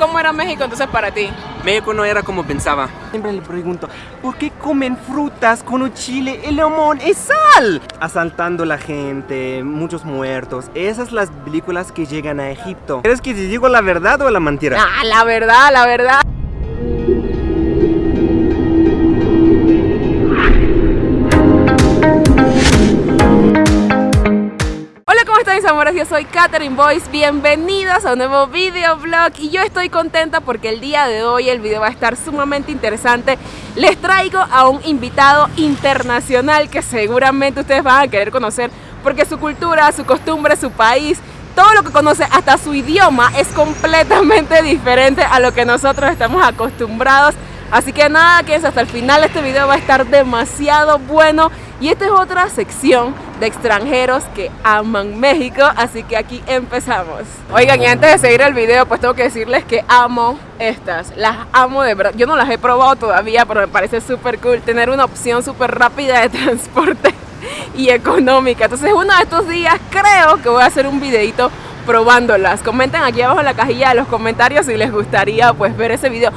cómo era México entonces para ti? México no era como pensaba. Siempre le pregunto, ¿por qué comen frutas con un chile? El limón es sal. Asaltando la gente, muchos muertos. Esas son las películas que llegan a Egipto. ¿Crees que te digo la verdad o la mentira? Ah, la verdad, la verdad. Amores, yo soy Katherine Boyce, bienvenidos a un nuevo videoblog. Y yo estoy contenta porque el día de hoy el video va a estar sumamente interesante. Les traigo a un invitado internacional que seguramente ustedes van a querer conocer porque su cultura, su costumbre, su país todo lo que conoce, hasta su idioma es completamente diferente a lo que nosotros estamos acostumbrados. Así que nada, que es hasta el final. Este video va a estar demasiado bueno. Y esta es otra sección de extranjeros que aman México, así que aquí empezamos. Oigan, y antes de seguir el video, pues tengo que decirles que amo estas, las amo de verdad. Yo no las he probado todavía, pero me parece súper cool tener una opción súper rápida de transporte y económica. Entonces uno de estos días creo que voy a hacer un videito probándolas. Comenten aquí abajo en la cajilla de los comentarios si les gustaría pues ver ese video.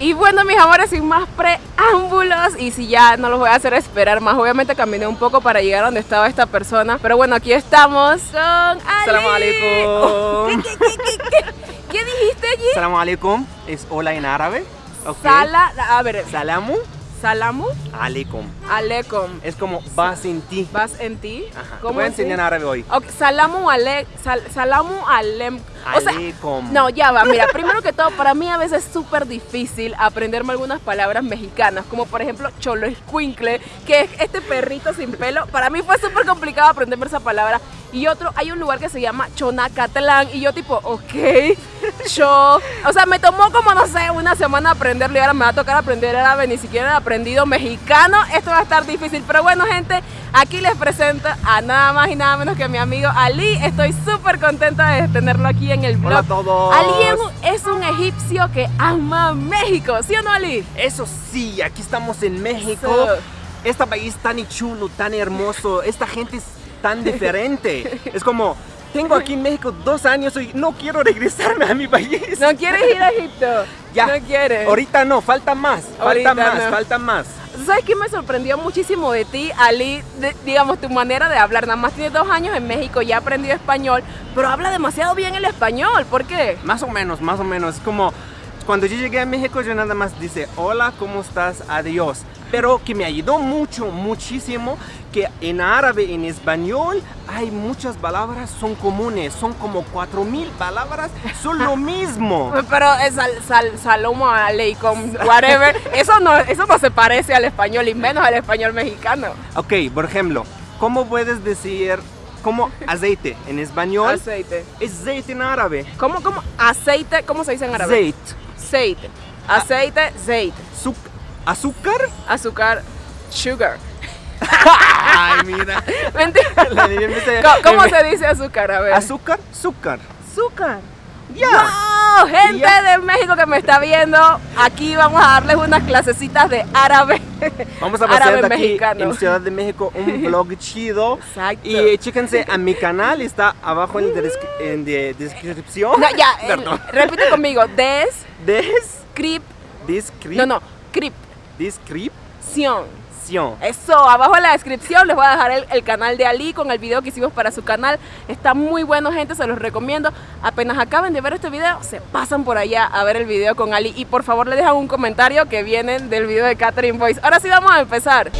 Y bueno mis amores, sin más preámbulos y si ya no los voy a hacer esperar más Obviamente caminé un poco para llegar a donde estaba esta persona Pero bueno, aquí estamos con Ali. Salam alaikum ¿Qué, qué, qué, dijiste allí? Salam alaikum. Es hola en árabe okay. Sala, a ver. Salamu. Salamu. Aleikum Aleikum Es como vas en ti. Vas en ti. Ajá. ¿Cómo voy a enseñar en árabe hoy. Okay. Salamu ale, sal, Salamu alem o sea, no, ya va, mira, primero que todo, para mí a veces es súper difícil aprenderme algunas palabras mexicanas, como por ejemplo cholo escuincle, que es este perrito sin pelo. Para mí fue súper complicado aprenderme esa palabra. Y otro, hay un lugar que se llama Chonacatlán, y yo tipo, ok, yo, o sea, me tomó como, no sé, una semana aprenderlo y ahora me va a tocar aprender árabe, ni siquiera he aprendido mexicano, esto va a estar difícil, pero bueno gente, aquí les presento a nada más y nada menos que mi amigo Ali, estoy súper contenta de tenerlo aquí en el blog. Hola a todos. Ali es un egipcio que ama México, ¿sí o no Ali? Eso sí, aquí estamos en México. Este país tan chulo, tan hermoso, esta gente es tan diferente. es como, tengo aquí en México dos años y no quiero regresarme a mi país. ¿No quieres ir a Egipto? Ya. No quieres. Ahorita no, falta más. Falta más, falta más. ¿Sabes qué me sorprendió muchísimo de ti, Ali? digamos, tu manera de hablar. Nada más tienes dos años en México, ya aprendido español, pero habla demasiado bien el español. ¿Por qué? Más o menos, más o menos. Es como cuando yo llegué a México, yo nada más dice, hola, ¿cómo estás? Adiós. Pero que me ayudó mucho, muchísimo, que en árabe, en español, hay muchas palabras, son comunes, son como 4000 palabras, son lo mismo. Pero es sal, sal, salomo aleikum, whatever, eso no, eso no se parece al español y menos al español mexicano. Ok, por ejemplo, ¿cómo puedes decir como aceite en español? Aceite. Es aceite en árabe. ¿Cómo, cómo? Aceite, ¿cómo se dice en árabe? Aceite. Aceite. Aceite, aceite. ¿Azúcar? Azúcar, sugar. Ay, mira. Mentira. ¿Cómo, se dice azúcar? A ver. Azúcar, azúcar. Azúcar. Ya. Wow, gente de México que me está viendo, aquí vamos a darles unas clasecitas de árabe. Vamos a pasar aquí mexicano. en Ciudad de México un vlog chido. Exacto. Y chéquense a mi canal, está abajo en la descripción. No, ya, Perdón. repite conmigo. Des. Descrip. Descrip. No, no. Crip. Descripción. Eso, abajo en la descripción les voy a dejar el, canal de Ali con el video que hicimos para su canal. Está muy bueno, gente, se los recomiendo. Apenas acaben de ver este video, se pasan por allá a ver el video con Ali. Y por favor le dejan un comentario que vienen del video de Catherine Voice. Ahora sí vamos a empezar.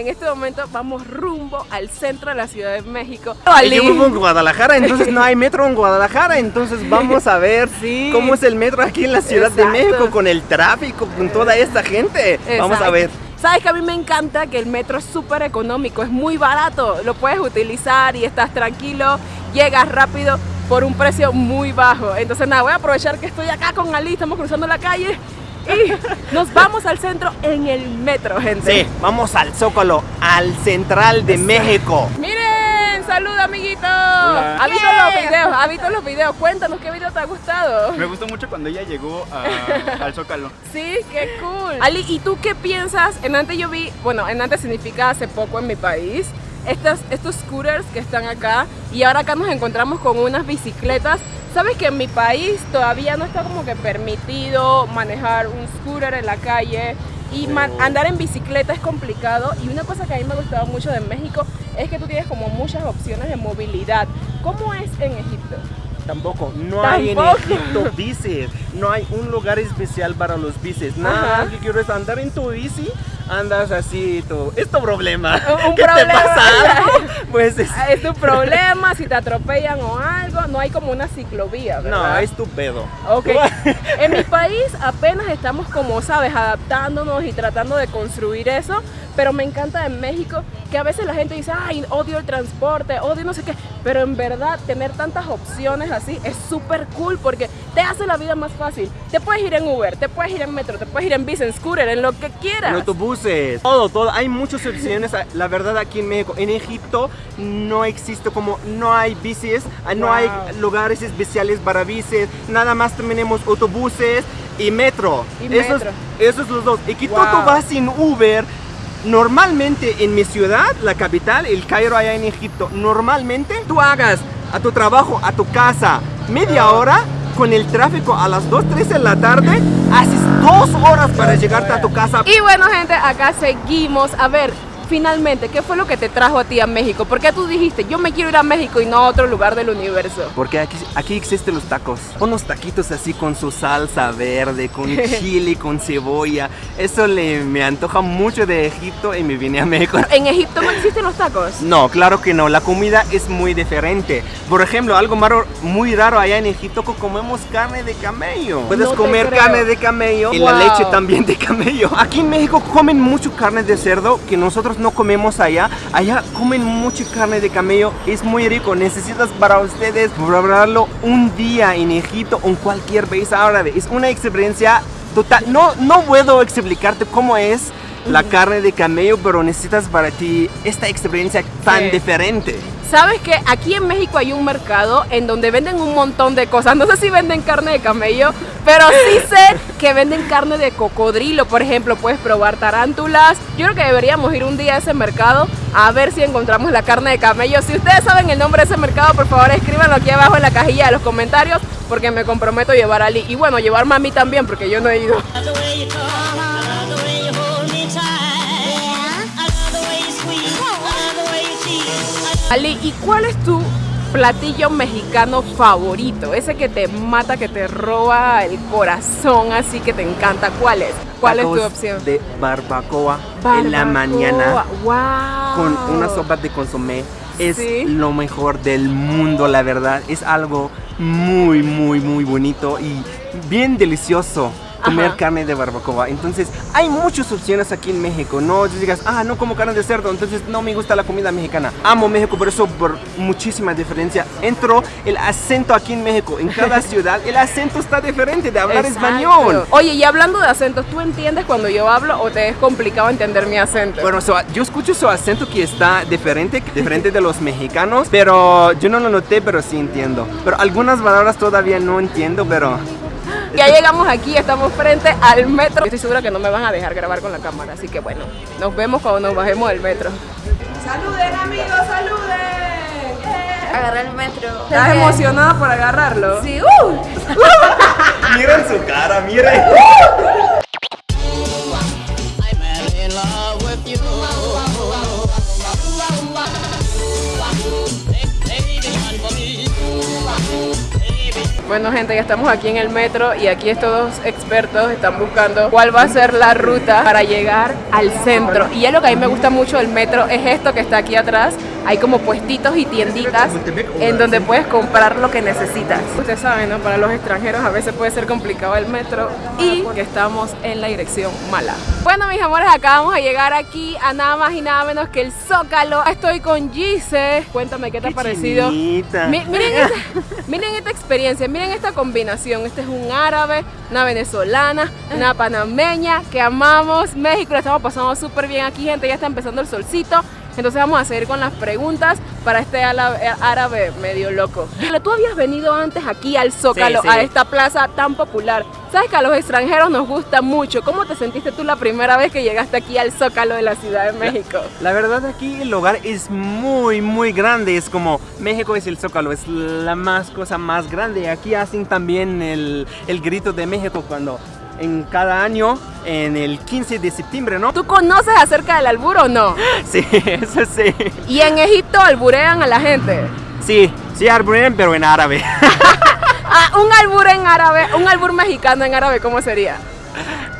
En este momento vamos rumbo al centro de la Ciudad de México. Yo vivo en Guadalajara, entonces no hay metro en Guadalajara, entonces vamos a ver cómo es el metro aquí en la Ciudad de México con el tráfico, con toda esta gente. Vamos a ver. Sabes que a mí me encanta que el metro es súper económico, es muy barato, lo puedes utilizar y estás tranquilo, llegas rápido por un precio muy bajo. Entonces nada, voy a aprovechar que estoy acá con Ali, estamos cruzando la calle y nos vamos al centro en el metro, gente. Sí, vamos al Zócalo, al central de México. Miren, bien, saluda amiguito. ¿Ha visto los videos? ¿Ha visto los videos? Cuéntanos qué video te ha gustado. Me gustó mucho cuando ella llegó a- al Zócalo. Sí, qué cool. Ali, ¿y tú qué piensas? En antes yo vi, bueno, en antes significa hace poco en mi país, estas, estos scooters que están acá y ahora acá nos encontramos con unas bicicletas. Sabes que en mi país todavía no está como que permitido manejar un scooter en la calle y man- andar en bicicleta es complicado y una cosa que a mí me ha gustado mucho de México es que tú tienes como muchas opciones de movilidad. ¿Cómo es en Egipto? Tampoco, no hay en. Egipto bicis, no hay un lugar especial para los bicis. Nada Ajá. que quieres andar en tu bici, andas así, tú. Es tu problema. Un- ¿Qué problema. te pasa algo? Pues es- Ah, Es tu problema, si te atropellan o algo, no hay como una ciclovía, no, ¿verdad? es tu pedo. Ok. En mi país apenas estamos como, sabes, adaptándonos y tratando de construir eso, pero me encanta en México que a veces la gente dice, ay, odio el transporte, odio no sé qué, pero en verdad tener tantas opciones así es súper cool porque te hace la vida más fácil. Te puedes ir en Uber, te puedes ir en metro, te puedes ir en bici, en scooter, en lo que quieras. En autobuses, todo, todo. Hay muchas opciones. La verdad, aquí en México, en Egipto, no existe como, no hay bicis, no hay lugares especiales para bicis. Nada más tenemos autobuses y metro. Y esos, metro. esos los dos. Y que tú, Wow. tú vas sin Uber. Normalmente en mi ciudad, la capital, el Cairo allá en Egipto, normalmente tú hagas a tu trabajo, a tu casa, media hora con el tráfico a las 2, 3 de la tarde, haces dos horas para llegarte a tu casa. Y bueno, gente, acá seguimos. A ver, finalmente, ¿qué fue lo que te trajo a ti a México? ¿Por qué tú dijiste, yo me quiero ir a México y no a otro lugar del universo? Porque aquí, aquí existen los tacos. Unos taquitos así con su salsa verde, con chile, con cebolla. Eso le, me antoja mucho de Egipto y me vine a México. ¿En Egipto no existen los tacos? No, claro que no. La comida es muy diferente. Por ejemplo, algo malo, muy raro allá en Egipto que comemos carne de camello. Puedes No comer creo. carne de camello y la leche también de camello. Aquí en México comen mucho carne de cerdo que nosotros no comemos allá. Allá comen mucho carne de camello. Es muy rico. Necesitas para ustedes probarlo un día en Egipto o en cualquier país árabe. Es una experiencia total. No, no puedo explicarte cómo es la carne de camello, pero necesitas para ti esta experiencia tan Sí. diferente. ¿Sabes que Aquí en México hay un mercado en donde venden un montón de cosas. No sé si venden carne de camello, pero sí sé que venden carne de cocodrilo, por ejemplo. Puedes probar tarántulas. Yo creo que deberíamos ir un día a ese mercado a ver si encontramos la carne de camello. Si ustedes saben el nombre de ese mercado, por favor escríbanlo aquí abajo en la cajilla de los comentarios porque me comprometo a llevar a Ali. Y bueno, llevarme a mí también porque yo no he ido. Ali, ¿y cuál es tu platillo mexicano favorito? Ese que te mata, que te roba el corazón, así que te encanta. ¿Cuál es? ¿Cuál es tu opción? De barbacoa, en la mañana Wow. con una sopa de consomé. Es Sí. lo mejor del mundo, la verdad. Es algo muy, muy, muy bonito y bien delicioso comer Ajá. carne de barbacoa. Entonces, hay muchas opciones aquí en México. No digas, ah, no como carne de cerdo, entonces no me gusta la comida mexicana. Amo México, por eso, por muchísima diferencia. Entro el acento aquí en México. En cada ciudad, el acento está diferente de hablar Exacto. español. Oye, y hablando de acentos, ¿tú entiendes cuando yo hablo o te es complicado entender mi acento? Bueno, so- yo escucho su acento que está diferente, diferente de los mexicanos, pero yo no lo noté, pero sí entiendo. Pero algunas palabras todavía no entiendo, pero Ya llegamos aquí, estamos frente al metro. Estoy segura que no me van a dejar grabar con la cámara, así que bueno, nos vemos cuando nos bajemos del metro. Saluden amigos, saluden. Agarrar el metro. ¿Estás emocionada por agarrarlo? Sí, uh. miren su cara, miren. I'm Bueno gente, ya estamos aquí en el metro y aquí estos dos expertos están buscando cuál va a ser la ruta para llegar al centro. Y ya lo que a mí me gusta mucho del metro es esto que está aquí atrás. Hay como puestitos y tienditas en donde puedes comprar lo que necesitas. Ustedes saben, ¿no? Para los extranjeros a veces puede ser complicado el metro y que estamos en la dirección mala. Bueno, mis amores, acabamos de llegar aquí a nada más y nada menos que el Zócalo. Estoy con Gise. Cuéntame qué te ha parecido. chinita. Miren, esta, miren esta experiencia, miren esta combinación. Este es un árabe, una venezolana, una panameña que amamos México. Estamos pasando súper bien aquí, gente. Ya está empezando el solcito. Entonces vamos a seguir con las preguntas para este árabe medio loco. Pero tú habías venido antes aquí al Zócalo, Sí, sí. a esta plaza tan popular. Sabes que a los extranjeros nos gusta mucho. ¿Cómo te sentiste tú la primera vez que llegaste aquí al Zócalo de la Ciudad de México? La verdad aquí el lugar es muy muy grande, es como México es el Zócalo, es la más cosa más grande. Aquí hacen también el, el grito de México cuando en cada año, en el 15 de septiembre, ¿no? ¿Tú conoces acerca del albur o no? Sí, eso sí. Y en Egipto alburean a la gente. Sí, sí, arborean, pero en árabe. Ah, un albur en árabe, un albur mexicano en árabe, ¿cómo sería?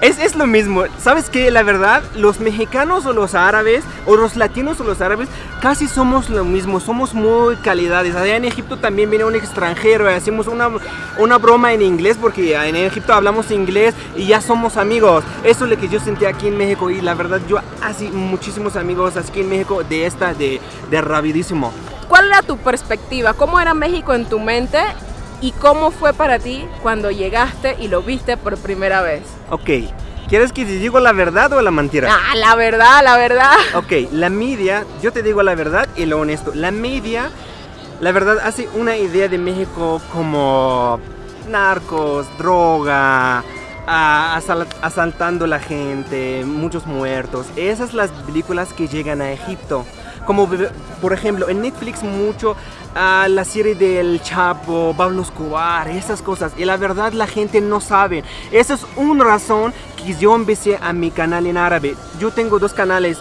Es, es lo mismo, ¿sabes qué? La verdad, los mexicanos o los árabes, o los latinos o los árabes, casi somos lo mismo, somos muy calidades. Allá en Egipto también viene un extranjero y hacemos una, una broma en inglés, porque en Egipto hablamos inglés y ya somos amigos. Eso es lo que yo sentí aquí en México y la verdad yo así muchísimos amigos aquí en México de esta, de, de rapidísimo. ¿Cuál era tu perspectiva? ¿Cómo era México en tu mente? ¿Y cómo fue para ti cuando llegaste y lo viste por primera vez? Ok, ¿quieres que te diga la verdad o la mentira? Ah, la verdad, la verdad. Ok, la media, yo te digo la verdad y lo honesto. La media, la verdad, hace una idea de México como narcos, droga, asal- asaltando la gente, muchos muertos. Esas las películas que llegan a Egipto. Como por ejemplo en Netflix mucho ah, la serie del Chapo, Pablo Escobar, esas cosas. Y la verdad la gente no sabe. Esa es una razón que yo empecé a mi canal en árabe. Yo tengo dos canales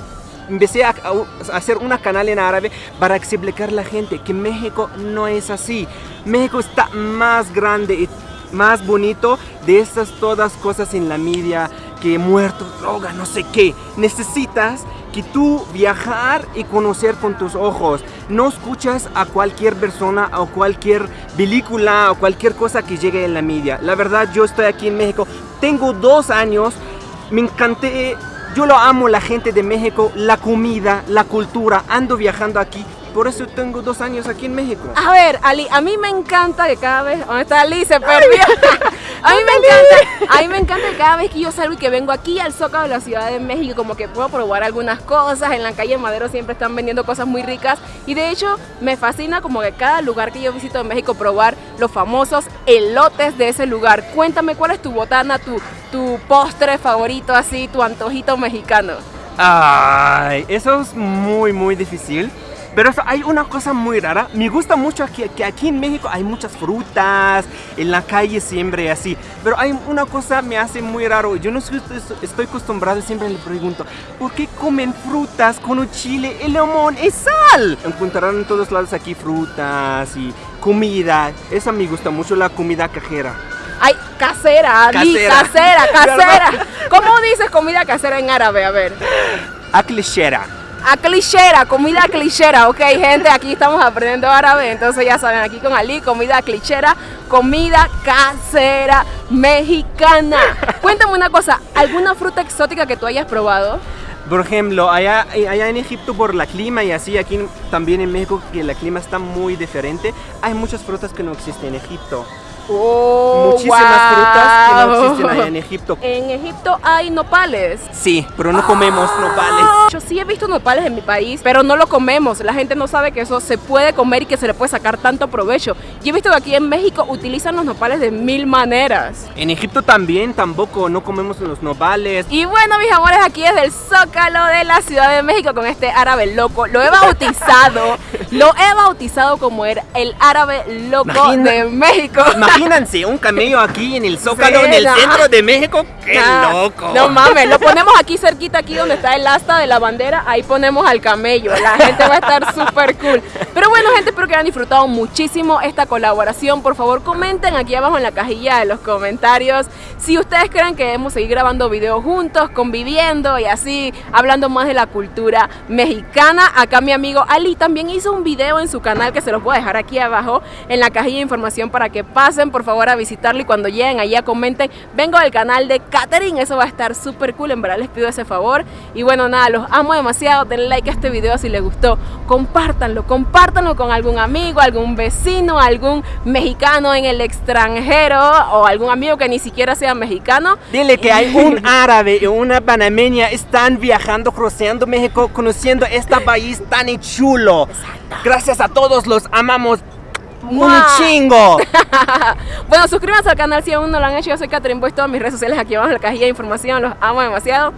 empecé a, a hacer una canal en árabe para explicar a la gente que México no es así. México está más grande y más bonito de estas todas cosas en la media que muertos, droga, no sé qué. Necesitas que tú viajar y conocer con tus ojos. No escuchas a cualquier persona o cualquier película o cualquier cosa que llegue en la media. La verdad, yo estoy aquí en México. Tengo dos años. Me encanté. Yo lo amo la gente de México, la comida, la cultura. Ando viajando aquí. Por eso tengo dos años aquí en México. A ver, Ali, a mí me encanta que cada vez. ¿Dónde está Ali? Se perdió. A mí me encanta, a mí me encanta que cada vez que yo salgo y que vengo aquí al Zócalo de la Ciudad de México, como que puedo probar algunas cosas. En la calle Madero siempre están vendiendo cosas muy ricas. Y de hecho, me fascina como que cada lugar que yo visito en México probar los famosos elotes de ese lugar. Cuéntame cuál es tu botana, tu, tu postre favorito, así, tu antojito mexicano. Ay, eso es muy, muy difícil. Pero eso- hay una cosa muy rara. Me gusta mucho aquí, que aquí en México hay muchas frutas, en la calle siempre así. Pero hay una cosa me hace muy raro. Yo no estoy, estoy acostumbrado, siempre le pregunto, ¿por qué comen frutas con un chile, el limón y sal? Encontrarán en todos lados aquí frutas y comida. Esa me gusta mucho, la comida cajera. Ay, casera, Casera. casera, casera. ¿Cómo dices comida casera en árabe? A ver. Aclechera. A clichera, comida clichera, ok gente, aquí estamos aprendiendo árabe, entonces ya saben, aquí con Ali, comida clichera, comida casera mexicana. Cuéntame una cosa, ¿alguna fruta exótica que tú hayas probado? Por ejemplo, allá, en Egipto por la clima y así, aquí también en México que el clima está muy diferente, hay muchas frutas que no existen en Egipto. Oh, Muchísimas frutas que no existen allá en Egipto. En Egipto hay nopales. Sí, pero no comemos nopales. Yo sí he visto nopales en mi país, pero no lo comemos. La gente no sabe que eso se puede comer y que se le puede sacar tanto provecho. Yo he visto que aquí en México utilizan los nopales de mil maneras. En Egipto también tampoco no comemos los nopales. Y bueno, mis amores, aquí desde el Zócalo de la Ciudad de México con este árabe loco. Lo he bautizado, lo he bautizado como el, el árabe loco Imagina- de México. Imagínense un camello aquí en el Zócalo, en el centro de México. ¡Qué loco! No mames, lo ponemos aquí cerquita, aquí donde está el asta de la bandera, ahí ponemos al camello. La gente va a estar súper cool. Pero bueno, hayan disfrutado muchísimo esta colaboración. Por favor, comenten aquí abajo en la cajilla de los comentarios si ustedes creen que debemos seguir grabando videos juntos, conviviendo y así, hablando más de la cultura mexicana. Acá mi amigo Ali también hizo un video en su canal que se los voy a dejar aquí abajo en la cajilla de información para que pasen por favor a visitarlo y cuando lleguen allá comenten, vengo del canal de Catherine, eso va a estar súper cool, en verdad les pido ese favor. Y bueno, nada, los amo demasiado, denle like a este video si les gustó, compártanlo compártanlo con algún amigo, algún vecino, algún mexicano en el extranjero o algún amigo que ni siquiera sea mexicano. Dile que hay un árabe y una panameña están viajando, cruceando México, conociendo este país tan chulo. Gracias a todos, los amamos un ¡Mua! chingo. bueno, suscríbanse al canal si aún no lo han hecho. Yo soy Catherine Boys, todas mis redes sociales aquí abajo en la cajilla de información. Los amo demasiado.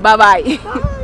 Bye bye.